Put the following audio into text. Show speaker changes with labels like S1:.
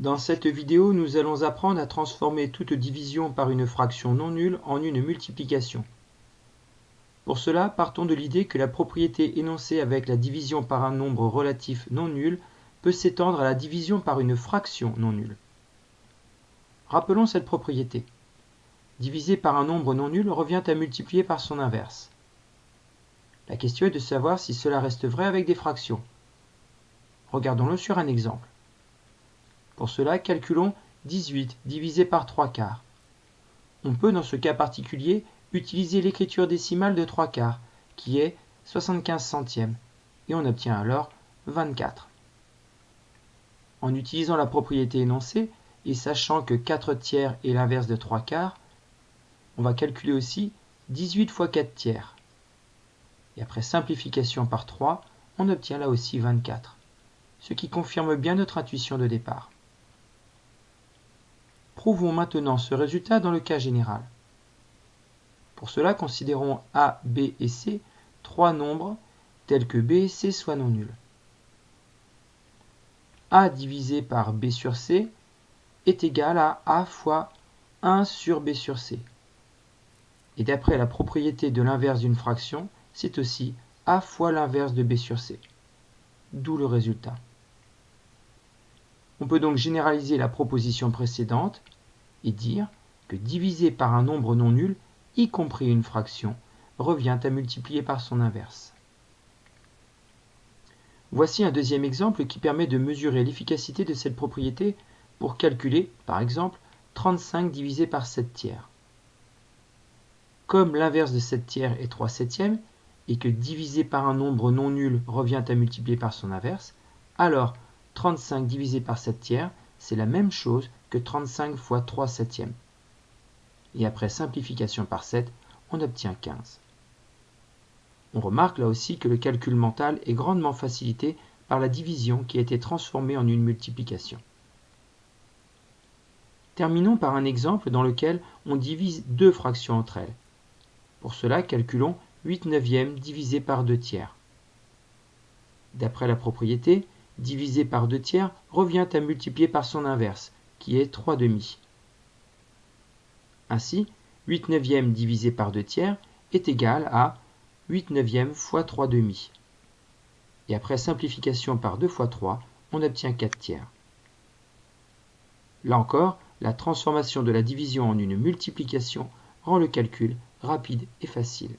S1: Dans cette vidéo, nous allons apprendre à transformer toute division par une fraction non nulle en une multiplication. Pour cela, partons de l'idée que la propriété énoncée avec la division par un nombre relatif non nul peut s'étendre à la division par une fraction non nulle. Rappelons cette propriété. Diviser par un nombre non nul revient à multiplier par son inverse. La question est de savoir si cela reste vrai avec des fractions. Regardons-le sur un exemple. Pour cela, calculons 18 divisé par 3 quarts. On peut, dans ce cas particulier, utiliser l'écriture décimale de 3 quarts, qui est 75 centièmes, et on obtient alors 24. En utilisant la propriété énoncée, et sachant que 4 tiers est l'inverse de 3 quarts, on va calculer aussi 18 fois 4 tiers. Et après simplification par 3, on obtient là aussi 24, ce qui confirme bien notre intuition de départ. Prouvons maintenant ce résultat dans le cas général. Pour cela, considérons A, B et C trois nombres tels que B et C soient non nuls. A divisé par B sur C est égal à A fois 1 sur B sur C. Et d'après la propriété de l'inverse d'une fraction, c'est aussi A fois l'inverse de B sur C. D'où le résultat. On peut donc généraliser la proposition précédente et dire que diviser par un nombre non nul, y compris une fraction, revient à multiplier par son inverse. Voici un deuxième exemple qui permet de mesurer l'efficacité de cette propriété pour calculer, par exemple, 35 divisé par 7 tiers. Comme l'inverse de 7 tiers est 3 septièmes, et que diviser par un nombre non nul revient à multiplier par son inverse, alors 35 divisé par 7 tiers, c'est la même chose que 35 fois 3 septièmes. Et après simplification par 7, on obtient 15. On remarque là aussi que le calcul mental est grandement facilité par la division qui a été transformée en une multiplication. Terminons par un exemple dans lequel on divise deux fractions entre elles. Pour cela, calculons 8 neuvièmes divisé par 2 tiers. D'après la propriété, divisé par 2 tiers revient à multiplier par son inverse, qui est 3 demi. Ainsi, 8 neuvièmes divisé par 2 tiers est égal à 8 neuvièmes fois 3 demi. Et après simplification par 2 fois 3, on obtient 4 tiers. Là encore, la transformation de la division en une multiplication rend le calcul rapide et facile.